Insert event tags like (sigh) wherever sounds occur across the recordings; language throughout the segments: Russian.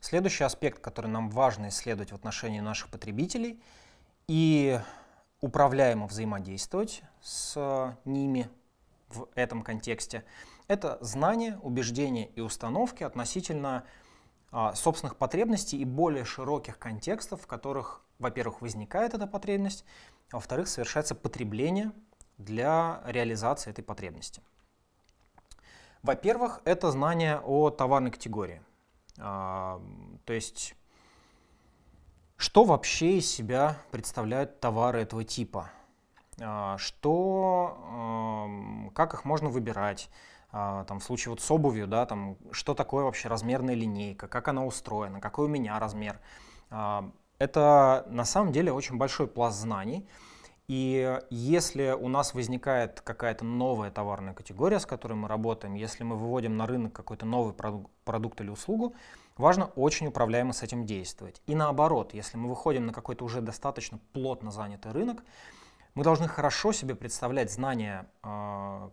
Следующий аспект, который нам важно исследовать в отношении наших потребителей и управляемо взаимодействовать с ними в этом контексте, это знание, убеждения и установки относительно а, собственных потребностей и более широких контекстов, в которых, во-первых, возникает эта потребность, а во-вторых, совершается потребление для реализации этой потребности. Во-первых, это знание о товарной категории. А, то есть, что вообще из себя представляют товары этого типа? А, что, как их можно выбирать? А, там, в случае вот с обувью, да, там, что такое вообще размерная линейка, как она устроена, какой у меня размер. Это на самом деле очень большой пласт знаний, и если у нас возникает какая-то новая товарная категория, с которой мы работаем, если мы выводим на рынок какой-то новый продукт или услугу, важно очень управляемо с этим действовать. И наоборот, если мы выходим на какой-то уже достаточно плотно занятый рынок, мы должны хорошо себе представлять знания э,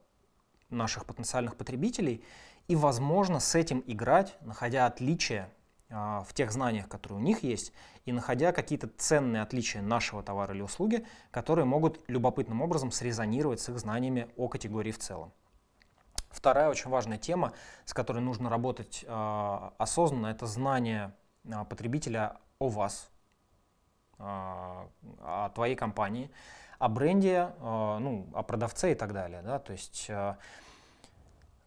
наших потенциальных потребителей и, возможно, с этим играть, находя отличия в тех знаниях, которые у них есть, и находя какие-то ценные отличия нашего товара или услуги, которые могут любопытным образом срезонировать с их знаниями о категории в целом. Вторая очень важная тема, с которой нужно работать э, осознанно, это знание э, потребителя о вас, о твоей компании, о бренде, ну, о продавце и так далее. Да? То есть,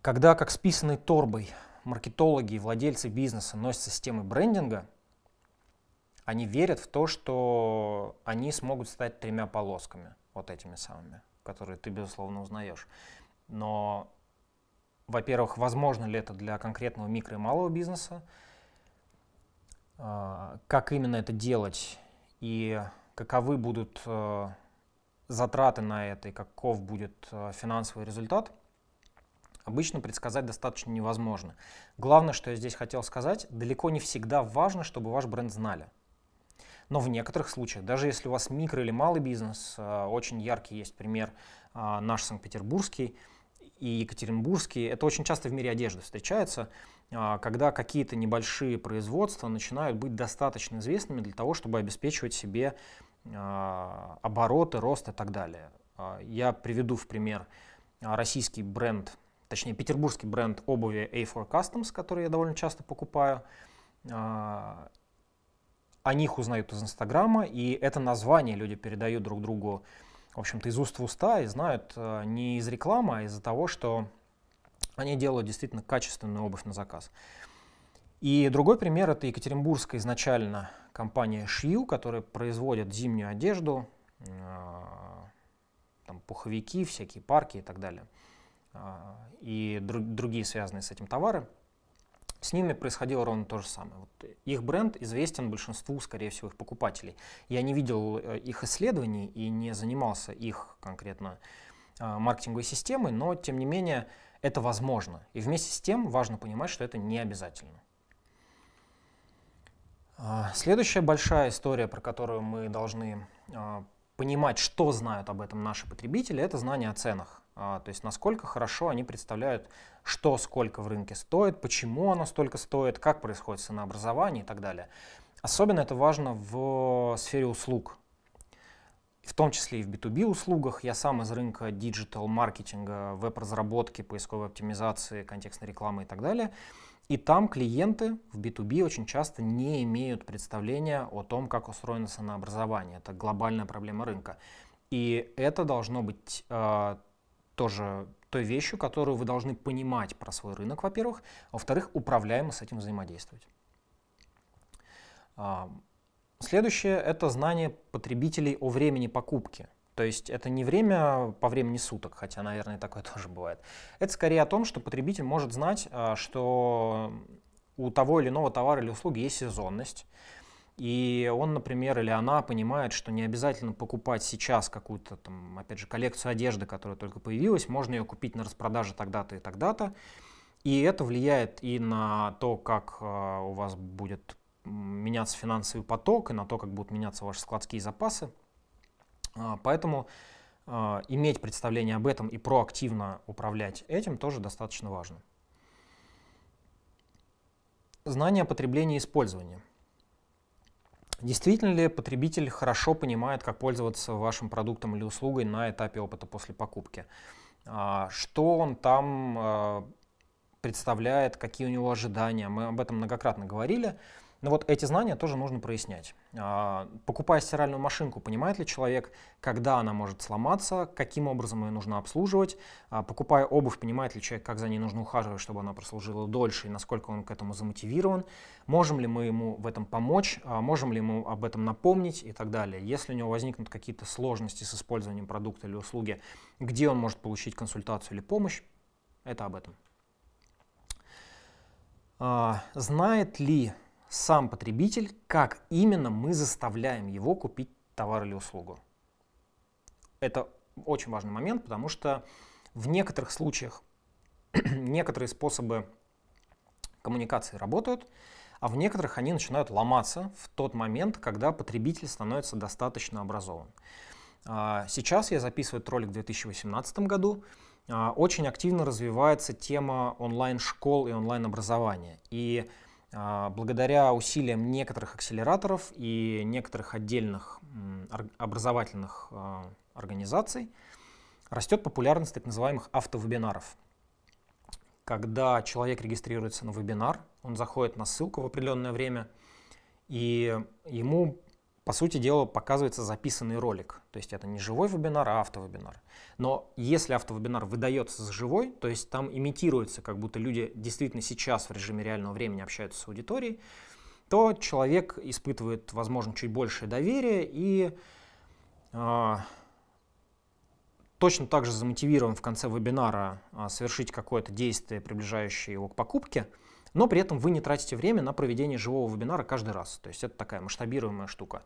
когда как с писаной торбой маркетологи и владельцы бизнеса носятся с темой брендинга, они верят в то, что они смогут стать тремя полосками, вот этими самыми, которые ты, безусловно, узнаешь. Но, во-первых, возможно ли это для конкретного микро и малого бизнеса, а, как именно это делать? И каковы будут э, затраты на это? И каков будет э, финансовый результат – обычно предсказать достаточно невозможно. Главное, что я здесь хотел сказать, далеко не всегда важно, чтобы ваш бренд знали. Но в некоторых случаях, даже если у вас микро или малый бизнес, э, очень яркий есть пример э, наш Санкт-Петербургский и Екатеринбургский, это очень часто в мире одежды встречается, э, когда какие-то небольшие производства начинают быть достаточно известными для того, чтобы обеспечивать себе обороты, рост и так далее. Я приведу в пример российский бренд точнее петербургский бренд обуви A4 Customs, который я довольно часто покупаю. А, о них узнают из Инстаграма, и это название люди передают друг другу, в общем-то, из уст в уста, и знают а, не из рекламы, а из-за того, что они делают действительно качественную обувь на заказ. И другой пример — это екатеринбургская изначально компания Шью, которая производит зимнюю одежду, а, там, пуховики, всякие парки и так далее. А, и друг, другие связанные с этим товары, с ними происходило ровно то же самое. Вот их бренд известен большинству, скорее всего, их покупателей. Я не видел э, их исследований и не занимался их конкретно а, маркетинговой системой, но тем не менее это возможно. И вместе с тем важно понимать, что это не обязательно. А, следующая большая история, про которую мы должны понимать, что знают об этом наши потребители, это знание о ценах. А, то есть насколько хорошо они представляют, что сколько в рынке стоит, почему оно столько стоит, как происходит ценообразование и так далее. Особенно это важно в сфере услуг, в том числе и в B2B услугах. Я сам из рынка диджитал-маркетинга, веб-разработки, поисковой оптимизации, контекстной рекламы и так далее. И там клиенты в B2B очень часто не имеют представления о том, как устроено ценообразование. Это глобальная проблема рынка. И это должно быть э, тоже той вещью, которую вы должны понимать про свой рынок, во-первых, а во-вторых, управляемо с этим взаимодействовать. А, следующее — это знание потребителей о времени покупки. То есть это не время по времени суток, хотя, наверное, такое (laughs) тоже бывает. Это скорее о том, что потребитель может знать, а, что у того или иного товара или услуги есть сезонность, и он, например, или она понимает, что не обязательно покупать сейчас какую-то, там, опять же, коллекцию одежды, которая только появилась, можно ее купить на распродаже тогда-то и тогда-то. И это влияет и на то, как э, у вас будет меняться финансовый поток, и на то, как будут меняться ваши складские запасы. Э, поэтому э, иметь представление об этом и проактивно управлять этим тоже достаточно важно. Знание потребления и использования. Действительно ли потребитель хорошо понимает, как пользоваться вашим продуктом или услугой на этапе опыта после покупки? А, что он там а, представляет, какие у него ожидания? Мы об этом многократно говорили. Но вот эти знания тоже нужно прояснять. А, покупая стиральную машинку, понимает ли человек, когда она может сломаться, каким образом ее нужно обслуживать? А, покупая обувь, понимает ли человек, как за ней нужно ухаживать, чтобы она прослужила дольше и насколько он к этому замотивирован? Можем ли мы ему в этом помочь? А, можем ли ему об этом напомнить и так далее? Если у него возникнут какие-то сложности с использованием продукта или услуги, где он может получить консультацию или помощь, это об этом. Знает ли сам потребитель, как именно мы заставляем его купить товар или услугу. Это очень важный момент, потому что в некоторых случаях (clears throat) некоторые способы коммуникации работают, а в некоторых они начинают ломаться в тот момент, когда потребитель становится достаточно образован. А, сейчас я записываю этот ролик в 2018 году. А, очень активно развивается тема онлайн-школ и онлайн-образования. И благодаря усилиям некоторых акселераторов и некоторых отдельных образовательных а, организаций растет популярность так называемых автовебинаров. Когда человек регистрируется на вебинар, он заходит на ссылку в определенное время, и ему по сути дела, показывается записанный ролик. То есть это не живой вебинар, а автовебинар. Но если автовебинар выдается за живой, то есть там имитируется, как будто люди действительно сейчас в режиме реального времени общаются с аудиторией, то человек испытывает, возможно, чуть большее доверие и э, точно так же замотивирован в конце вебинара э, совершить какое-то действие, приближающее его к покупке, но при этом вы не тратите время на проведение живого вебинара каждый раз. То есть это такая масштабируемая штука.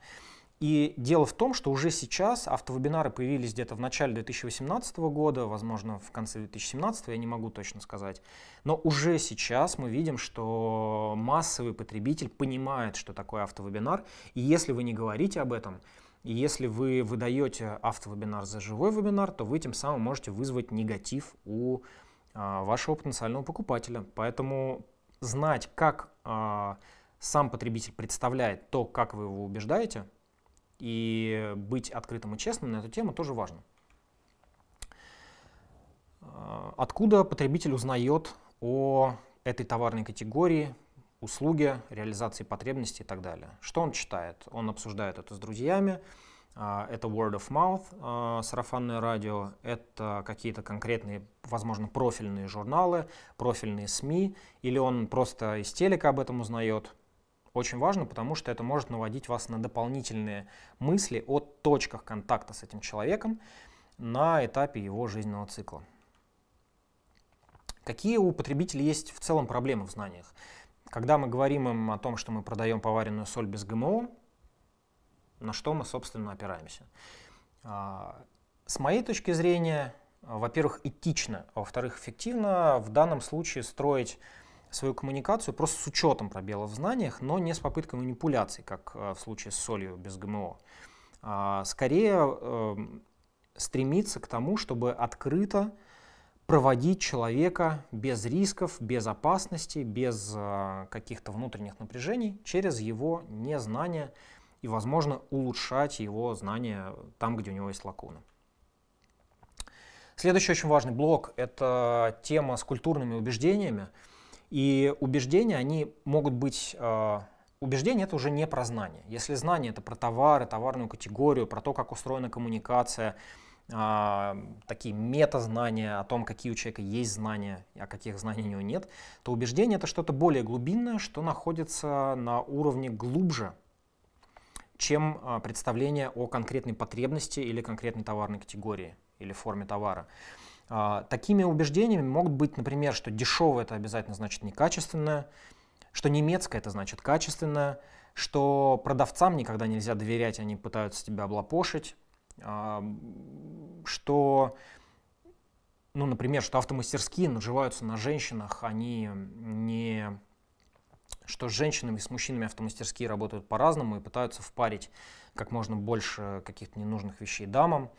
И дело в том, что уже сейчас автовебинары появились где-то в начале 2018 года, возможно, в конце 2017, я не могу точно сказать. Но уже сейчас мы видим, что массовый потребитель понимает, что такое автовебинар. И если вы не говорите об этом, и если вы выдаете автовебинар за живой вебинар, то вы тем самым можете вызвать негатив у а, вашего потенциального покупателя. Поэтому знать, как э, сам потребитель представляет то, как вы его убеждаете, и быть открытым и честным на эту тему тоже важно. А, откуда потребитель узнает о этой товарной категории, услуге, реализации потребностей и так далее? Что он читает? Он обсуждает это с друзьями, это word of mouth, а, сарафанное радио, это какие-то конкретные, возможно, профильные журналы, профильные СМИ, или он просто из телека об этом узнает. Очень важно, потому что это может наводить вас на дополнительные мысли о точках контакта с этим человеком на этапе его жизненного цикла. Какие у потребителей есть в целом проблемы в знаниях? Когда мы говорим им о том, что мы продаем поваренную соль без ГМО, на что мы, собственно, опираемся. А, с моей точки зрения, во-первых, этично, а во-вторых, эффективно в данном случае строить свою коммуникацию просто с учетом пробелов в знаниях, но не с попыткой манипуляций, как а, в случае с солью без ГМО. Скорее эм, стремиться к тому, чтобы открыто проводить человека без рисков, без опасности, без каких-то внутренних напряжений через его незнание, и, возможно, улучшать его знания там, где у него есть лакуны. Следующий очень важный блок – это тема с культурными убеждениями. И убеждения, они могут быть… Э, убеждения – это уже не про знание. Если знание – это про товары, товарную категорию, про то, как устроена коммуникация, э, такие метазнания о том, какие у человека есть знания, а каких знаний у него нет, то убеждение – это что-то более глубинное, что находится на уровне глубже чем а, представление о конкретной потребности или конкретной товарной категории или форме товара. А, такими убеждениями могут быть, например, что дешевое это обязательно значит некачественное, что немецкое это значит качественное, что продавцам никогда нельзя доверять, они пытаются тебя облапошить, а, что, ну, например, что автомастерские наживаются на женщинах, они не что с женщинами и с мужчинами автомастерские работают по-разному и пытаются впарить как можно больше каких-то ненужных вещей дамам.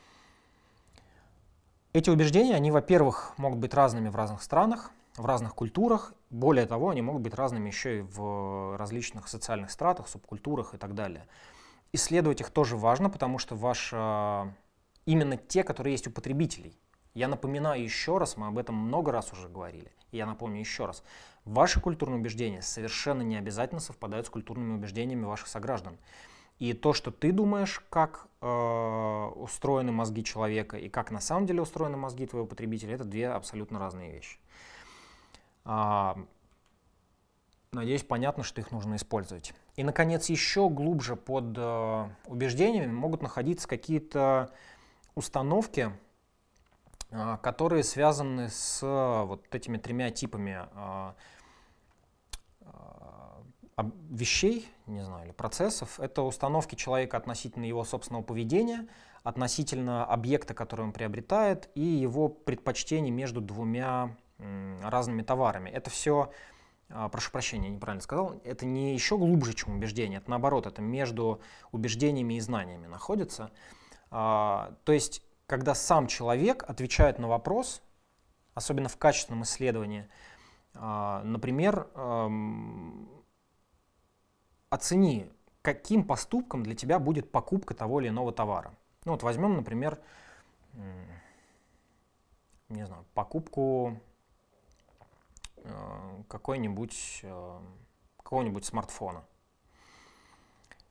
Эти убеждения, они, во-первых, могут быть разными в разных странах, в разных культурах. Более того, они могут быть разными еще и в различных социальных стратах, субкультурах и так далее. Исследовать их тоже важно, потому что ваш, именно те, которые есть у потребителей. Я напоминаю еще раз, мы об этом много раз уже говорили, я напомню еще раз. Ваши культурные убеждения совершенно не обязательно совпадают с культурными убеждениями ваших сограждан. И то, что ты думаешь, как э, устроены мозги человека и как на самом деле устроены мозги твоего потребителя, это две абсолютно разные вещи. А, надеюсь, понятно, что их нужно использовать. И, наконец, еще глубже под э, убеждениями могут находиться какие-то установки, которые связаны с э, вот этими тремя типами э, вещей, не знаю, или процессов, это установки человека относительно его собственного поведения, относительно объекта, который он приобретает, и его предпочтений между двумя разными товарами. Это все, а, прошу прощения, неправильно сказал, это не еще глубже, чем убеждение, это наоборот, это между убеждениями и знаниями находится. А, то есть, когда сам человек отвечает на вопрос, особенно в качественном исследовании, а, например, оцени, каким поступком для тебя будет покупка того или иного товара. Ну вот возьмем, например, не знаю, покупку э, какой-нибудь э, какого-нибудь смартфона.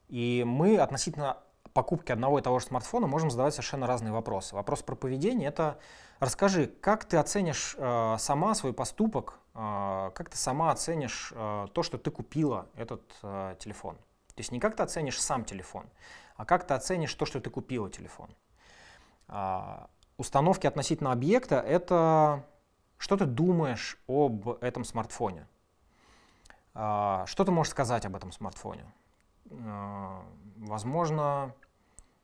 И мы относительно покупки одного и того же смартфона можем задавать совершенно разные вопросы. Вопрос про поведение — это расскажи, как ты оценишь э, сама свой поступок а, как ты сама оценишь а, то, что ты купила этот а, телефон. То есть не как ты оценишь сам телефон, а как ты оценишь то, что ты купила телефон. Установки относительно объекта — это что ты думаешь об этом смартфоне. Что ты можешь сказать об этом смартфоне? Возможно,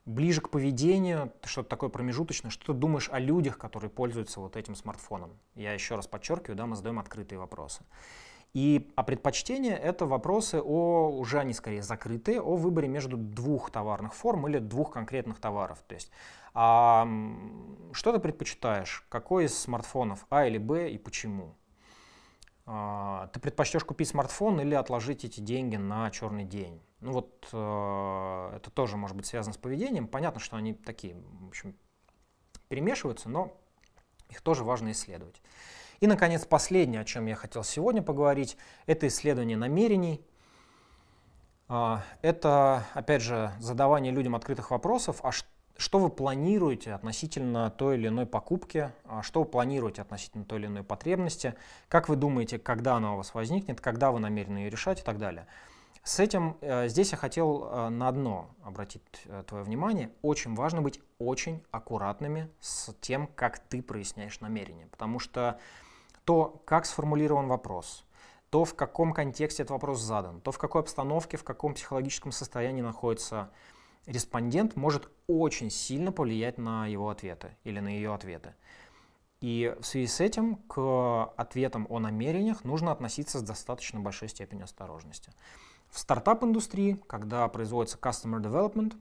ближе к поведению, что-то такое промежуточное, что ты думаешь о людях, которые пользуются вот этим смартфоном. Я еще раз подчеркиваю, да, мы задаем открытые вопросы. И а предпочтения — это вопросы о, уже они скорее закрытые, о выборе между двух товарных форм или двух конкретных товаров. То есть, а, что ты предпочитаешь? Какой из смартфонов, А или Б и почему? А, ты предпочтешь купить смартфон или отложить эти деньги на черный день? Ну вот э, это тоже может быть связано с поведением. Понятно, что они такие, в общем, перемешиваются, но их тоже важно исследовать. И, наконец, последнее, о чем я хотел сегодня поговорить, это исследование намерений. Э, это, опять же, задавание людям открытых вопросов, а что вы планируете относительно той или иной покупки, а что вы планируете относительно той или иной потребности, как вы думаете, когда она у вас возникнет, когда вы намерены ее решать и так далее. С этим э, здесь я хотел э, на одно обратить э, твое внимание. Очень важно быть очень аккуратными с тем, как ты проясняешь намерение. Потому что то, как сформулирован вопрос, то, в каком контексте этот вопрос задан, то, в какой обстановке, в каком психологическом состоянии находится респондент, может очень сильно повлиять на его ответы или на ее ответы. И в связи с этим к ответам о намерениях нужно относиться с достаточно большой степенью осторожности. В стартап-индустрии, когда производится customer development,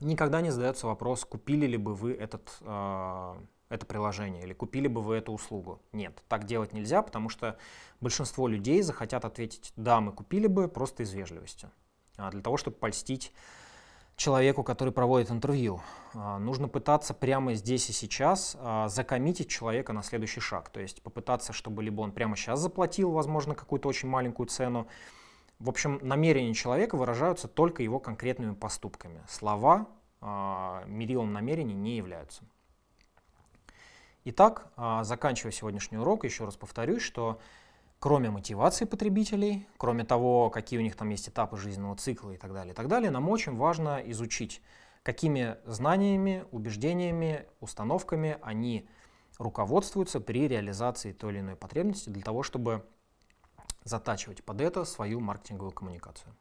никогда не задается вопрос, купили ли бы вы этот, э, это приложение или купили бы вы эту услугу. Нет, так делать нельзя, потому что большинство людей захотят ответить «да, мы купили бы» просто из вежливости, а для того, чтобы польстить человеку, который проводит интервью. А, нужно пытаться прямо здесь и сейчас а, закоммитить человека на следующий шаг. То есть попытаться, чтобы либо он прямо сейчас заплатил, возможно, какую-то очень маленькую цену, в общем, намерения человека выражаются только его конкретными поступками. Слова э, мерилом намерений не являются. Итак, заканчивая сегодняшний урок, еще раз повторюсь, что кроме мотивации потребителей, кроме того, какие у них там есть этапы жизненного цикла и так далее, и так далее, нам очень важно изучить, какими знаниями, убеждениями, установками они руководствуются при реализации той или иной потребности для того, чтобы затачивать под это свою маркетинговую коммуникацию.